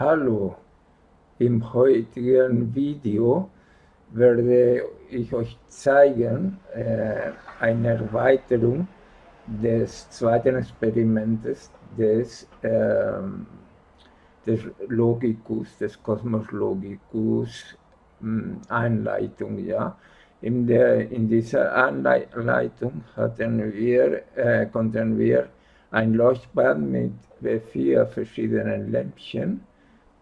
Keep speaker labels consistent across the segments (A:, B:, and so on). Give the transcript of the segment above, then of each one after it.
A: Hallo, im heutigen Video werde ich euch zeigen äh, eine Erweiterung des zweiten Experimentes des, äh, des Logicus, des Kosmos Logicus hm, Einleitung. Ja. In, der, in dieser Anleitung hatten wir, äh, konnten wir ein Leuchtband mit vier verschiedenen Lämpchen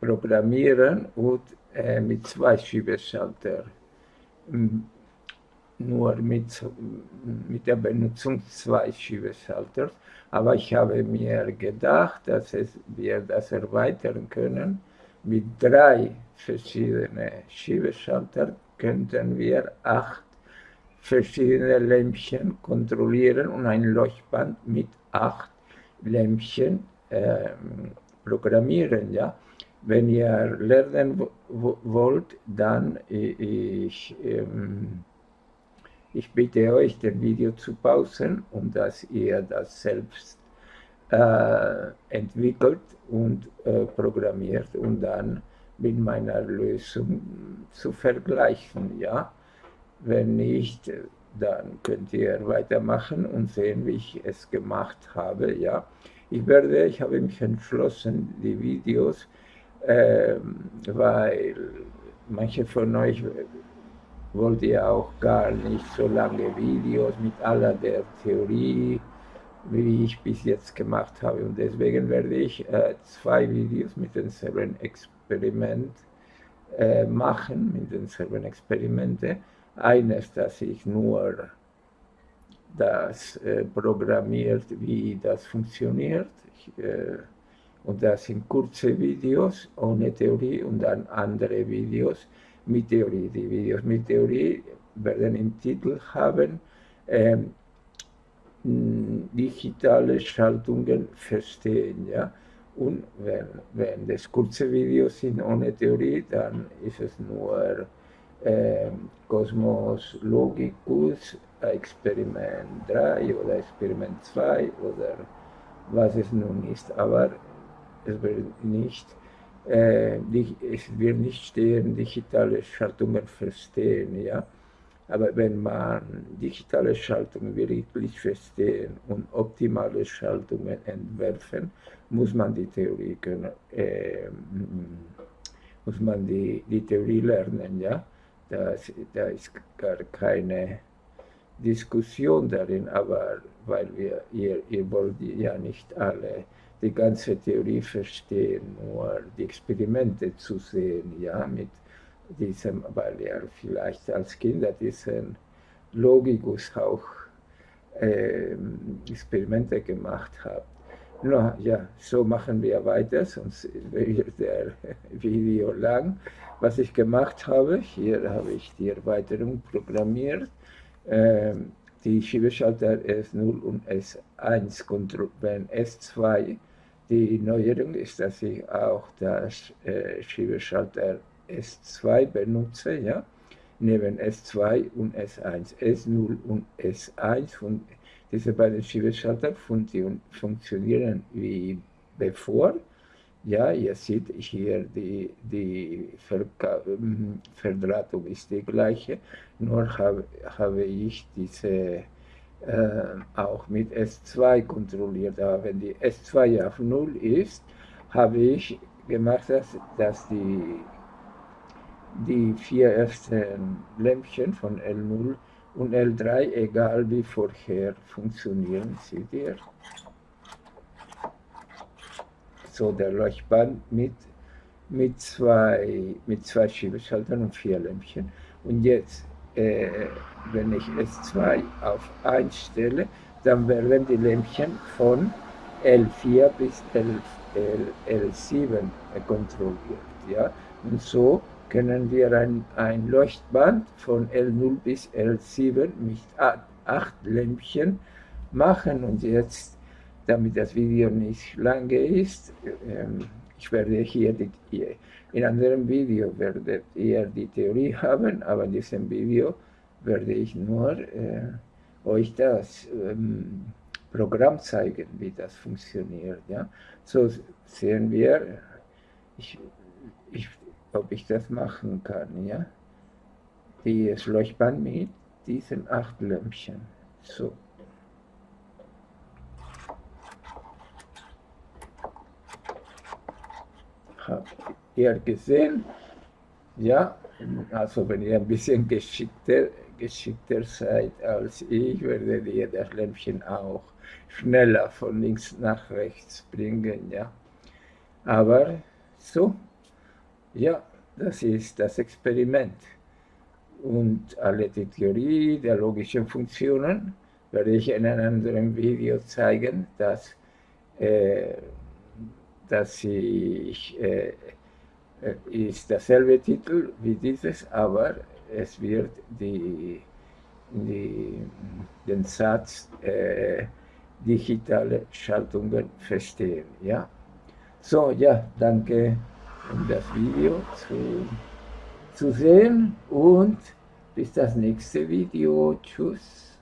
A: programmieren und äh, mit zwei Schiebeschalter. Nur mit, mit der Benutzung zwei Schiebeschalters. Aber ich habe mir gedacht, dass es, wir das erweitern können. Mit drei verschiedenen Schiebeschaltern könnten wir acht verschiedene Lämpchen kontrollieren und ein Leuchtband mit acht Lämpchen äh, programmieren. Ja? Wenn ihr lernen wollt, dann ich, ähm, ich bitte euch, das Video zu pausen, um dass ihr das selbst äh, entwickelt und äh, programmiert und dann mit meiner Lösung zu vergleichen. Ja? Wenn nicht, dann könnt ihr weitermachen und sehen, wie ich es gemacht habe. Ja? Ich werde, ich habe mich entschlossen, die Videos ähm, weil manche von euch wollt ihr auch gar nicht so lange Videos mit aller der Theorie, wie ich bis jetzt gemacht habe. Und deswegen werde ich äh, zwei Videos mit denselben Experiment äh, machen, mit denselben Experimente. Eines, das ich nur das äh, programmiert, wie das funktioniert. Ich, äh, und das sind kurze Videos ohne Theorie und dann andere Videos mit Theorie. Die Videos mit Theorie werden im Titel haben ähm, digitale Schaltungen verstehen. Ja? Und wenn, wenn das kurze Videos sind ohne Theorie, dann ist es nur äh, Kosmos Logicus, Experiment 3 oder Experiment 2 oder was es nun ist. Aber es wird nicht, äh, es wird nicht stehen, digitale Schaltungen verstehen, ja. Aber wenn man digitale Schaltungen wirklich verstehen und optimale Schaltungen entwerfen, muss man die Theorie können, äh, muss man die, die Theorie lernen, ja. Das, da ist gar keine Diskussion darin, aber weil wir, ihr, ihr wollt ja nicht alle die ganze Theorie verstehen, nur die Experimente zu sehen, ja, mit diesem, weil er vielleicht als Kinder diesen Logikus auch äh, Experimente gemacht hat. No, ja, so machen wir weiter, sonst wird der Video lang. Was ich gemacht habe, hier habe ich die Erweiterung programmiert. Ähm, die Schiebeschalter S0 und S1 wenn S2 die Neuerung ist, dass ich auch das äh, Schiebeschalter S2 benutze, ja, neben S2 und S1, S0 und S1 und diese beiden Schiebeschalter funktionieren wie bevor. Ja, ihr seht hier, die, die Verdrahtung ist die gleiche, nur habe, habe ich diese äh, auch mit S2 kontrolliert. Aber wenn die S2 auf 0 ist, habe ich gemacht, dass, dass die, die vier ersten Lämpchen von L0 und L3, egal wie vorher, funktionieren. Seht ihr? So der Leuchtband mit, mit, zwei, mit zwei Schiebeschaltern und vier Lämpchen. Und jetzt äh, wenn ich S2 auf 1 stelle, dann werden die Lämpchen von L4 bis L, L, L7 kontrolliert. Ja? Und so können wir ein, ein Leuchtband von L0 bis L7 mit 8 Lämpchen machen. Und jetzt, damit das Video nicht lange ist, ähm, ich werde hier die, in einem Video werdet ihr die Theorie haben, aber in diesem Video werde ich nur äh, euch das ähm, Programm zeigen, wie das funktioniert. Ja? So sehen wir, ich, ich, ob ich das machen kann, ja. Das Leuchtband mit diesem Achtlämpchen. So. Habt ihr gesehen? Ja, also wenn ihr ein bisschen geschickter, geschickter seid als ich, werdet ihr das Lämpchen auch schneller von links nach rechts bringen, ja. Aber so, ja, das ist das Experiment. Und alle die Theorie der logischen Funktionen werde ich in einem anderen Video zeigen, dass, äh, dass ich, äh, ist derselbe Titel wie dieses, aber es wird die, die, den Satz äh, digitale Schaltungen verstehen. Ja? So, ja, danke, um das Video zu, zu sehen und bis das nächste Video. Tschüss.